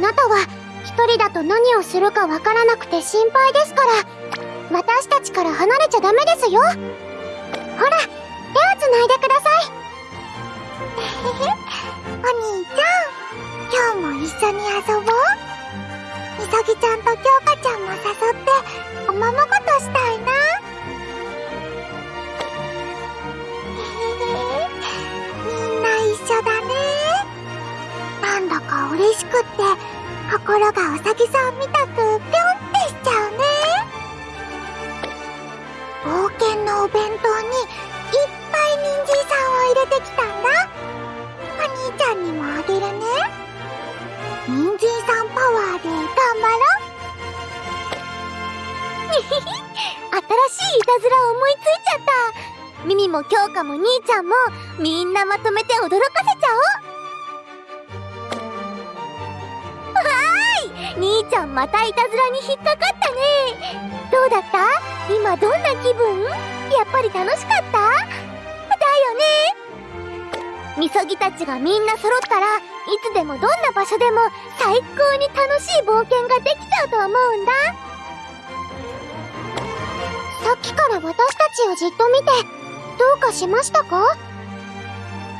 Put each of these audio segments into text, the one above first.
なたは一人だと何をするかわからなくて心配ですから。私たちから離れちゃダメですよ。ほら手をつないでください。お兄ちゃん今日も一緒に遊ぼう。みさぎちゃんと京香ちゃんも誘っておままごとしたいな。みんな一緒だね。なんだか嬉しくって。心がうさぎさんみたくぴょんってしちゃうね。冒険のお弁当にいっぱい人参さんを入れてきたんだ。お兄ちゃんにもあげるね。人参さんパワーで頑張ろう。新しいいたずら思いついちゃった。ミミも京香も兄ちゃんもみんなまとめて驚かせちゃおう。ちゃんまたいたずらに引っかかったね。どうだった？今どんな気分？やっぱり楽しかった？だよね。みそぎたちがみんな揃ったらいつでもどんな場所でも最高に楽しい冒険ができちゃうと思うんだ。さっきから私たちをじっと見てどうかしましたか？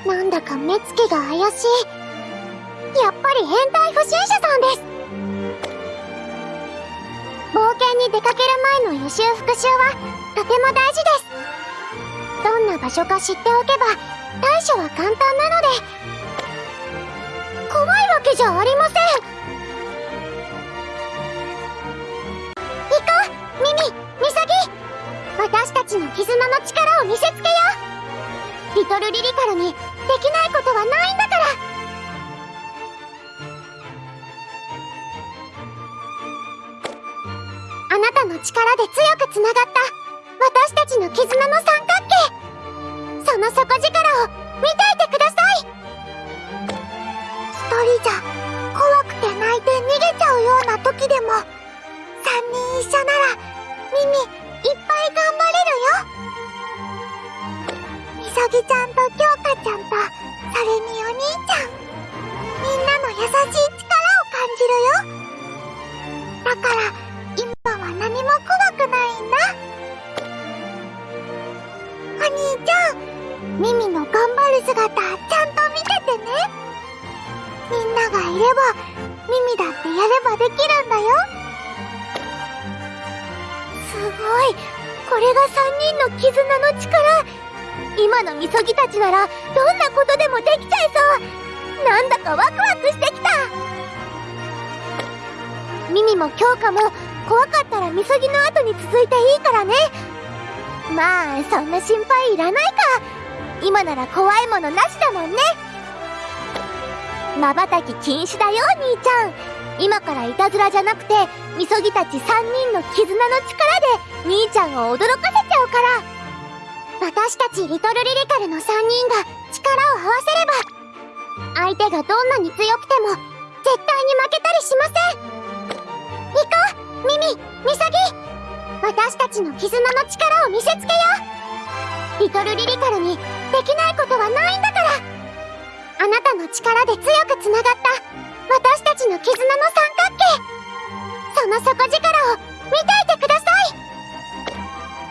なんだか目つきが怪しい。やっぱり変態不審者さんです。に出かける前の予習復習はとても大事ですどんな場所か知っておけば対処は簡単なので怖いわけじゃありません行こうミミミサギ私たちの絆の力を見せつけよう。リトルリリカルにできないことはないんだから。の力で強くつながった。私たちの絆の三角形。その底力を見ていてください。一人じゃ怖くて泣いて逃げちゃうような時でも三人一緒ならミミいっぱい頑張れるよ。みそぎちゃんと京香ちゃんとそれにお兄ちゃん。みんなの優しい力を感じるよ。だからればミミだってやればできるんだよ。すごい。これが3人の絆の力。今のみそぎたちならどんなことでもできちゃいそう。なんだかワクワクしてきた。ミミも京香も怖かったらみそぎの後に続いていいからね。まあそんな心配いらないか。今なら怖いものなしだもんね。まばたき禁止だよ兄ちゃん。今からいたずらじゃなくてみそぎたち3人の絆の力で兄ちゃんを驚かせちゃうから。私たちリトルリリカルの3人が力を合わせれば相手がどんなに強くても絶対に負けたりしません。行こうミミミサギ。私たちの絆の力を見せつけよう。リトルリリカルにできないことはないんだから。あなたの力で強くつながった。私たちの絆の三角形。その底力を見ていてください。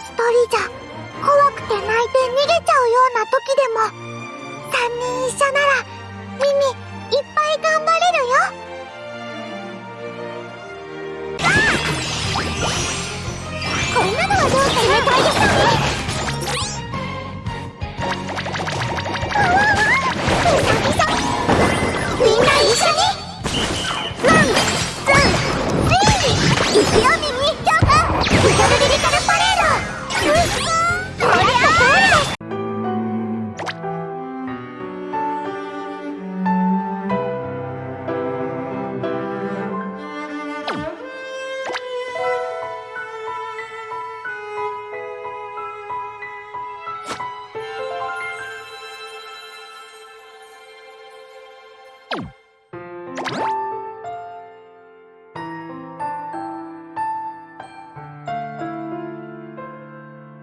一人じゃ怖くて泣いて逃げちゃうような時でも三人一緒な